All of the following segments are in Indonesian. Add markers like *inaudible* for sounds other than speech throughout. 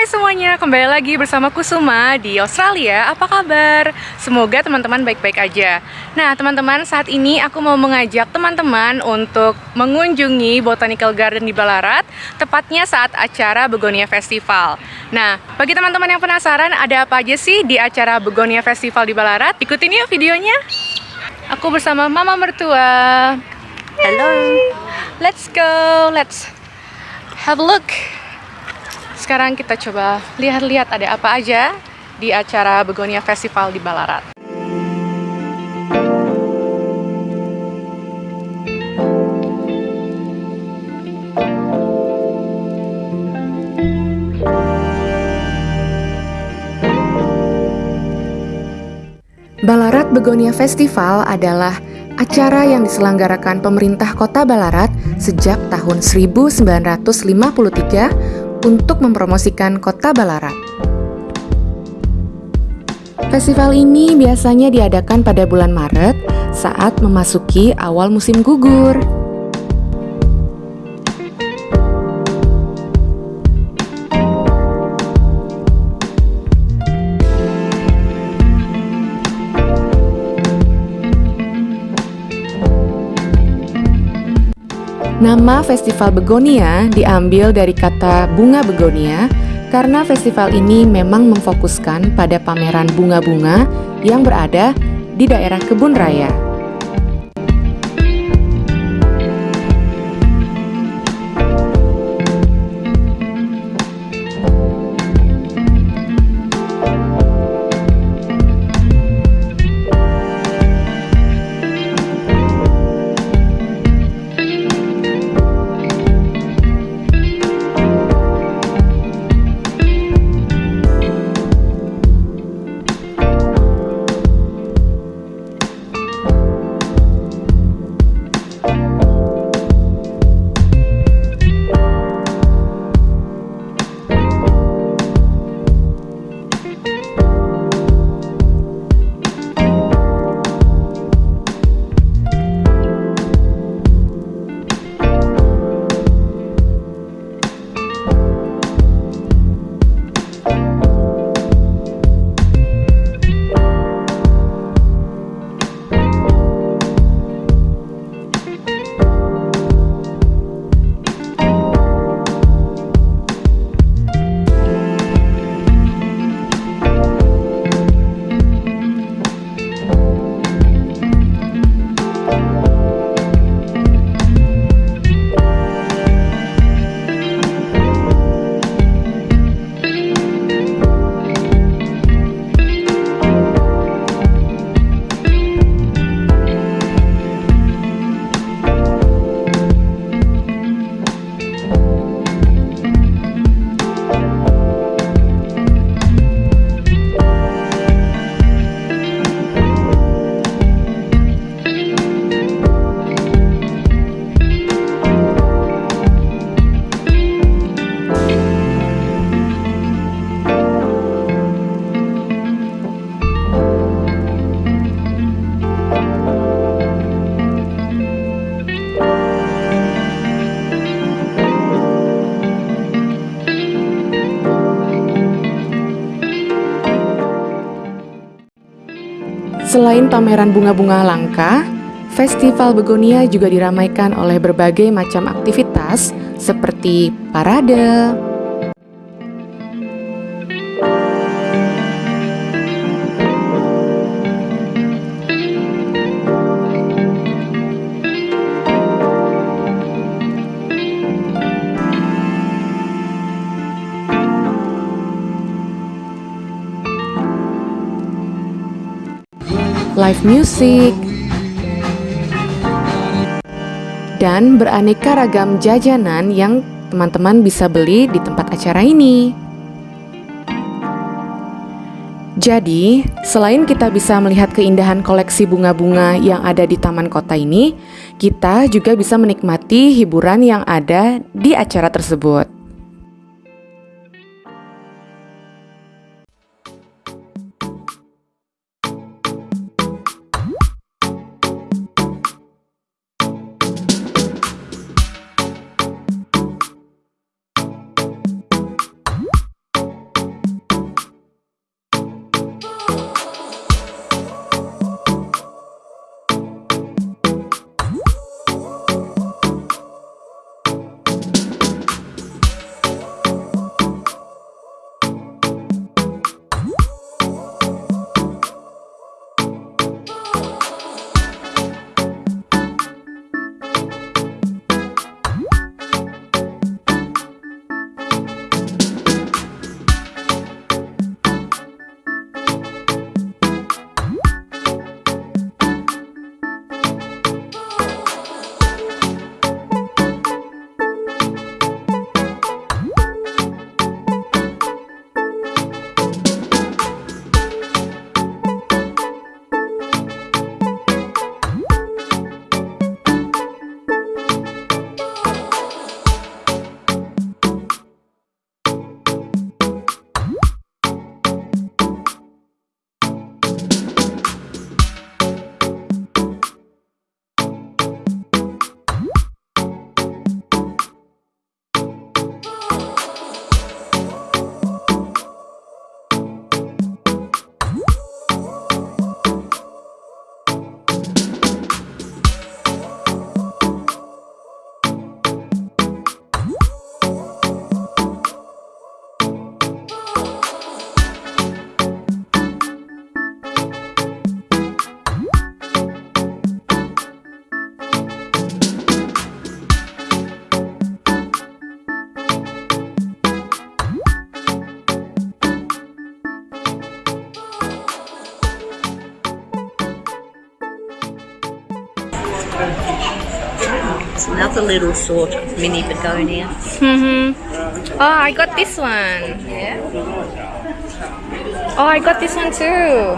Hai semuanya, kembali lagi bersama Kusuma di Australia. Apa kabar? Semoga teman-teman baik-baik aja. Nah, teman-teman, saat ini aku mau mengajak teman-teman untuk mengunjungi Botanical Garden di Ballarat, tepatnya saat acara Begonia Festival. Nah, bagi teman-teman yang penasaran ada apa aja sih di acara Begonia Festival di Ballarat? Ikutin yuk videonya. Aku bersama mama mertua. Hello. Let's go. Let's have a look. Sekarang kita coba lihat-lihat ada apa aja di acara Begonia Festival di Ballarat. Ballarat Begonia Festival adalah acara yang diselenggarakan pemerintah kota Ballarat sejak tahun 1953 untuk mempromosikan kota Ballarat. Festival ini biasanya diadakan pada bulan Maret saat memasuki awal musim gugur. Nama Festival Begonia diambil dari kata bunga begonia karena festival ini memang memfokuskan pada pameran bunga-bunga yang berada di daerah kebun raya. Pameran bunga-bunga langka, Festival Begonia juga diramaikan oleh berbagai macam aktivitas seperti parade, live music, dan beraneka ragam jajanan yang teman-teman bisa beli di tempat acara ini. Jadi, selain kita bisa melihat keindahan koleksi bunga-bunga yang ada di taman kota ini, kita juga bisa menikmati hiburan yang ada di acara tersebut. Another little sort of mini begonia. Mm-hmm. Oh, I got this one. Yeah. Oh, I got this one too.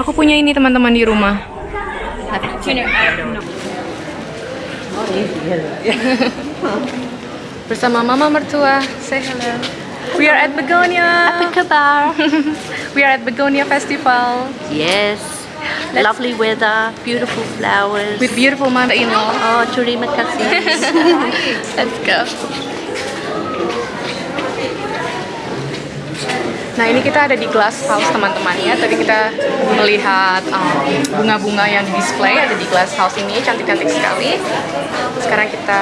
Aku punya ini teman-teman di rumah. *laughs* Bersama mama mertua. Say hello. We are at Begonia. Kabar. *laughs* We are at Begonia Festival Yes. Lovely weather, beautiful flowers. with beautiful mother-in-law. oh, terima *laughs* kasih. Let's go. Nah ini kita ada di glass house teman-teman ya. Tadi kita melihat um, bunga-bunga yang di display ada di glass house ini cantik-cantik sekali. Sekarang kita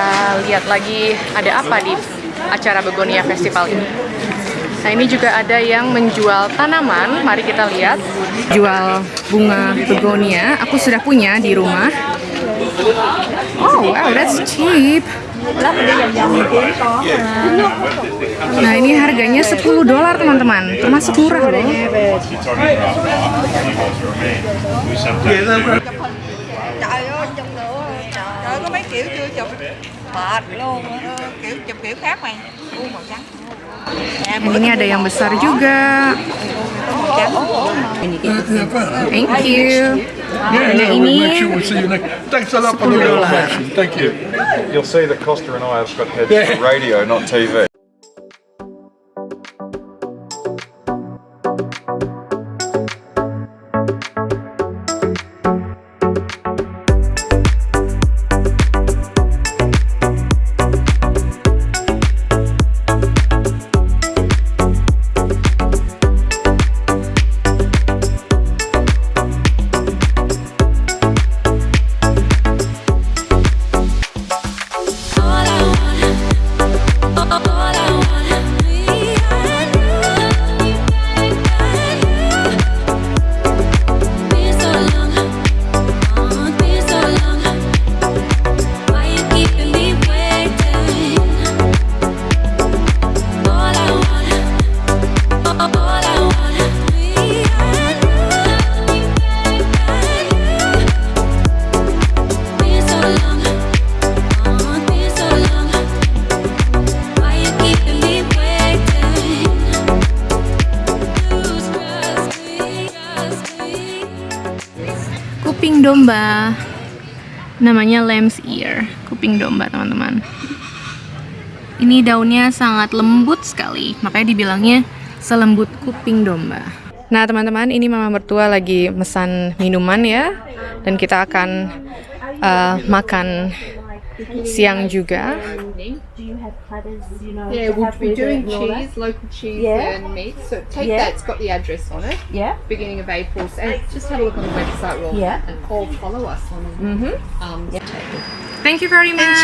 lihat lagi ada apa di acara Begonia Festival ini. Nah ini juga ada yang menjual tanaman. Mari kita lihat. Jual bunga begonia. Aku sudah punya di rumah. Oh wow, that's cheap. Nah ini harganya 10 dolar teman-teman, termasuk murah loh. kiểu chưa chụp luôn kiểu chụp kiểu khác u màu trắng ini ada yang besar juga. Thank you. Nah Yeah, we'll ini make sure we see you next. Thanks a lot for the information. Thank you. You'll see that Costa and I have got heads for radio, not TV. Domba. Namanya lamb's ear, kuping domba teman-teman. Ini daunnya sangat lembut sekali, makanya dibilangnya selembut kuping domba. Nah teman-teman, ini mama mertua lagi mesan minuman ya, dan kita akan uh, makan siang juga. Yeah, we'll be doing cheese, local cheese and meat. So take that, it's got the address on it. Yeah. Beginning of April. So and just have a look on the website, Roll, Yeah. and or follow us on. Um, Thank you very much.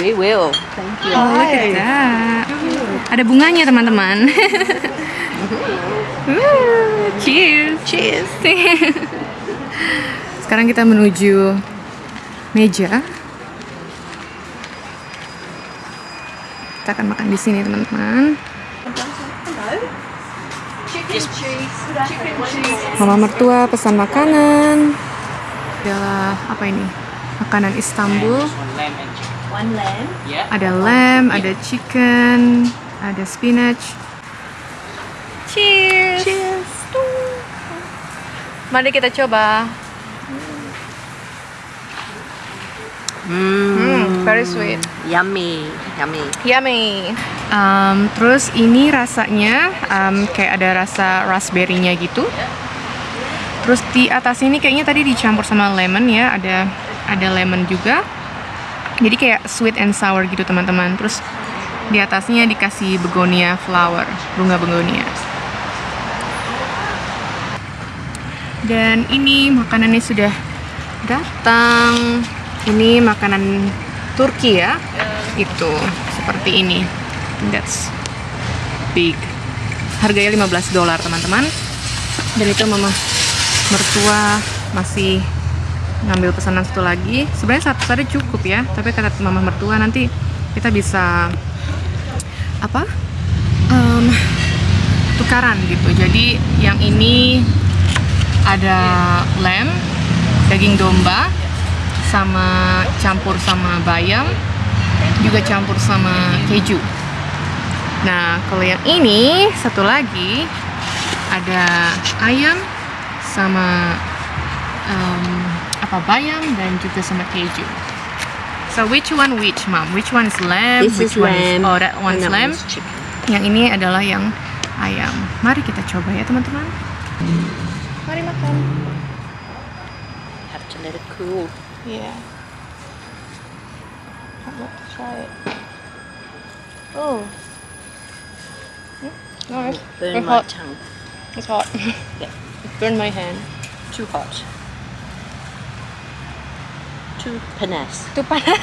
We will. Oh, look at that. Ada bunganya teman-teman. *laughs* Cheers. Cheers. *laughs* Sekarang kita menuju meja. Kita akan makan di sini teman-teman. Mama mertua pesan makanan. Adalah apa ini? Makanan Istanbul. Ada lamb, ada chicken, ada spinach. Cheers. Cheers. Mari kita coba. Hmm, very sweet. Yummy. Yummy. Yummy. Um, terus ini rasanya um, kayak ada rasa raspberry-nya gitu. Terus di atasnya ini kayaknya tadi dicampur sama lemon ya, ada ada lemon juga. Jadi kayak sweet and sour gitu teman-teman. Terus di atasnya dikasih begonia flower, bunga begonia. Dan ini makanannya sudah datang. Ini makanan Turki ya. Itu seperti ini. That's big. Harganya 15 dolar, teman-teman. Dan itu mama mertua masih ngambil pesanan satu lagi. Sebenarnya satu saja cukup ya, tapi kata mama mertua nanti kita bisa apa? Em, tukaran gitu. Jadi yang ini ada lamb, daging domba, sama campur sama bayam, juga campur sama keju. Nah, kalau yang ini satu lagi ada ayam sama um, apa bayam dan juga sama keju. So which one which mom? Which one is lamb? This which is one lamb. oh that one's lamb. one's chicken. Yang ini adalah yang ayam. Mari kita coba ya teman-teman. Mari makan. Have to let it cool. Yeah. I'd like to try it. Oh. Hmm, Nice. Burn It's my hot. tongue. It's hot. *laughs* Yeah. It burned my hand. Too hot. Too panas. Itu panas.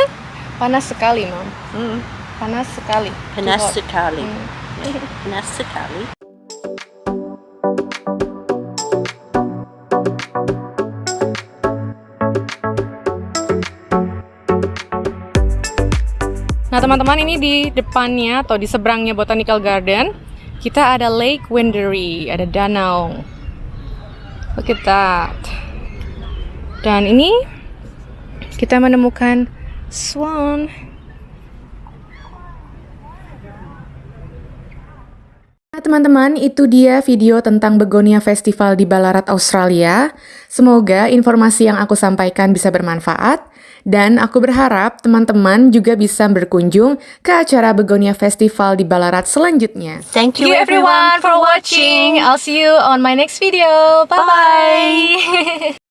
Panas sekali, Mom. Mm. Panas sekali. Panas sekali. Mm. Yeah, Panas sekali. Nah, teman-teman, ini di depannya atau di seberangnya Botanical Garden, kita ada Lake Wendouree, ada danau. Look at that. Dan ini kita menemukan swan. Teman-teman, itu dia video tentang Begonia Festival di Ballarat, Australia. Semoga informasi yang aku sampaikan bisa bermanfaat. Dan aku berharap teman-teman juga bisa berkunjung ke acara Begonia Festival di Ballarat selanjutnya. Thank you, everyone, for watching. I'll see you on my next video. Bye-bye. *laughs*